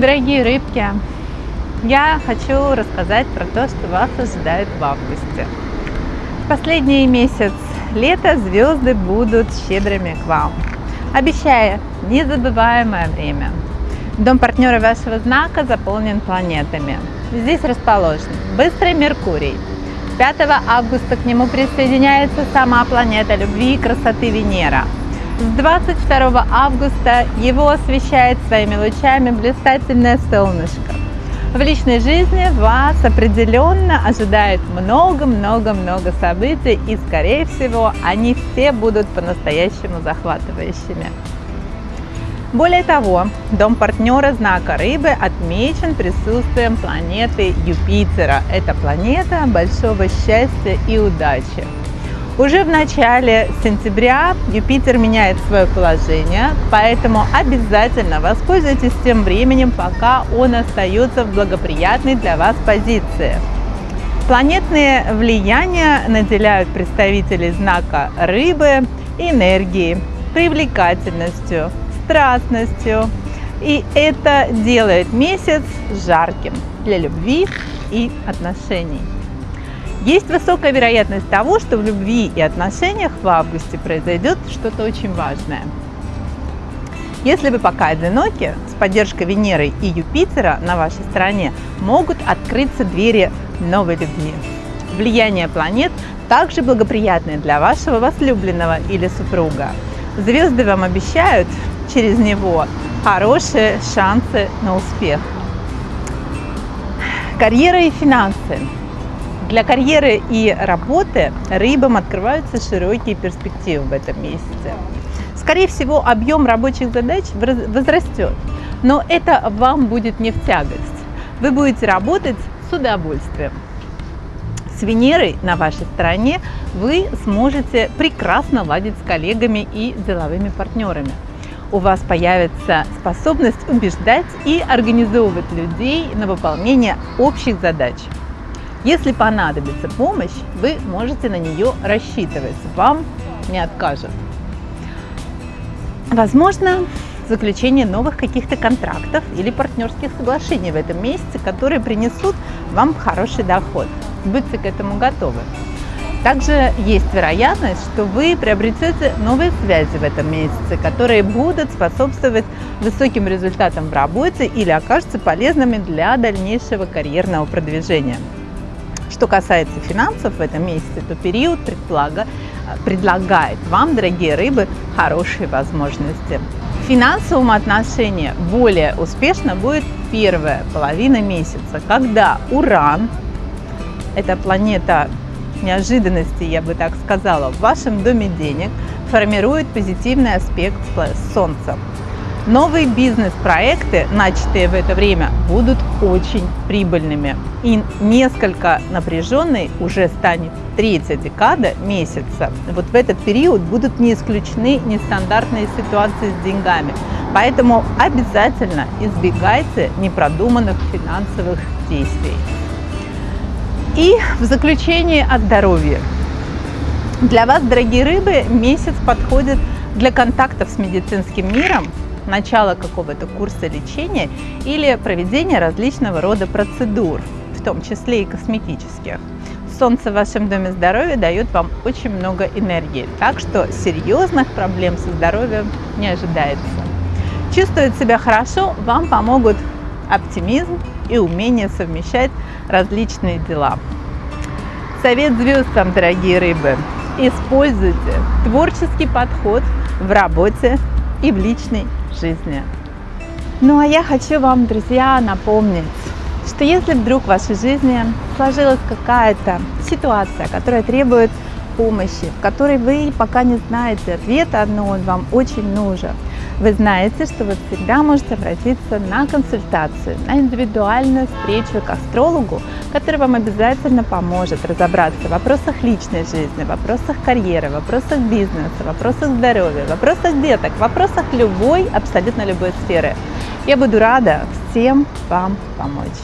Дорогие рыбки, я хочу рассказать про то, что вас ожидает в августе. В последний месяц лета звезды будут щедрыми к вам, обещая незабываемое время. Дом партнера вашего знака заполнен планетами. Здесь расположен быстрый Меркурий. 5 августа к нему присоединяется сама планета любви и красоты Венера – с 22 августа его освещает своими лучами блистательное солнышко. В личной жизни вас определенно ожидает много-много-много событий, и, скорее всего, они все будут по-настоящему захватывающими. Более того, дом партнера знака Рыбы отмечен присутствием планеты Юпитера. Это планета большого счастья и удачи. Уже в начале сентября Юпитер меняет свое положение, поэтому обязательно воспользуйтесь тем временем, пока он остается в благоприятной для вас позиции. Планетные влияния наделяют представителей знака Рыбы энергией, привлекательностью, страстностью. И это делает месяц жарким для любви и отношений. Есть высокая вероятность того, что в любви и отношениях в августе произойдет что-то очень важное. Если вы пока одиноки, с поддержкой Венеры и Юпитера на вашей стороне могут открыться двери новой любви. Влияние планет также благоприятное для вашего возлюбленного или супруга. Звезды вам обещают через него хорошие шансы на успех. Карьера и финансы. Для карьеры и работы рыбам открываются широкие перспективы в этом месяце. Скорее всего, объем рабочих задач возрастет, но это вам будет не в тягость. Вы будете работать с удовольствием. С Венерой на вашей стороне вы сможете прекрасно ладить с коллегами и деловыми партнерами. У вас появится способность убеждать и организовывать людей на выполнение общих задач. Если понадобится помощь, вы можете на нее рассчитывать, вам не откажут. Возможно, заключение новых каких-то контрактов или партнерских соглашений в этом месяце, которые принесут вам хороший доход. Будьте к этому готовы. Также есть вероятность, что вы приобретете новые связи в этом месяце, которые будут способствовать высоким результатам в работе или окажутся полезными для дальнейшего карьерного продвижения. Что касается финансов в этом месяце, то период предполага, предлагает вам, дорогие рыбы, хорошие возможности. В финансовом отношении более успешно будет первая половина месяца, когда Уран, это планета неожиданности, я бы так сказала, в вашем доме денег, формирует позитивный аспект с Солнцем. Новые бизнес-проекты, начатые в это время, будут очень прибыльными. И несколько напряженной уже станет третья декада месяца. Вот в этот период будут не исключены нестандартные ситуации с деньгами. Поэтому обязательно избегайте непродуманных финансовых действий. И в заключение о здоровье. Для вас, дорогие рыбы, месяц подходит для контактов с медицинским миром, начала какого-то курса лечения или проведения различного рода процедур, в том числе и косметических. Солнце в вашем доме здоровья дает вам очень много энергии, так что серьезных проблем со здоровьем не ожидается. Чувствовать себя хорошо вам помогут оптимизм и умение совмещать различные дела. Совет звездам, дорогие рыбы, используйте творческий подход в работе и в личной жизни. Ну а я хочу вам, друзья, напомнить, что если вдруг в вашей жизни сложилась какая-то ситуация, которая требует помощи, в которой вы пока не знаете ответа, но он вам очень нужен, вы знаете, что вы всегда можете обратиться на консультацию, на индивидуальную встречу к астрологу, который вам обязательно поможет разобраться в вопросах личной жизни, в вопросах карьеры, в вопросах бизнеса, в вопросах здоровья, в вопросах деток, в вопросах любой, абсолютно любой сферы. Я буду рада всем вам помочь.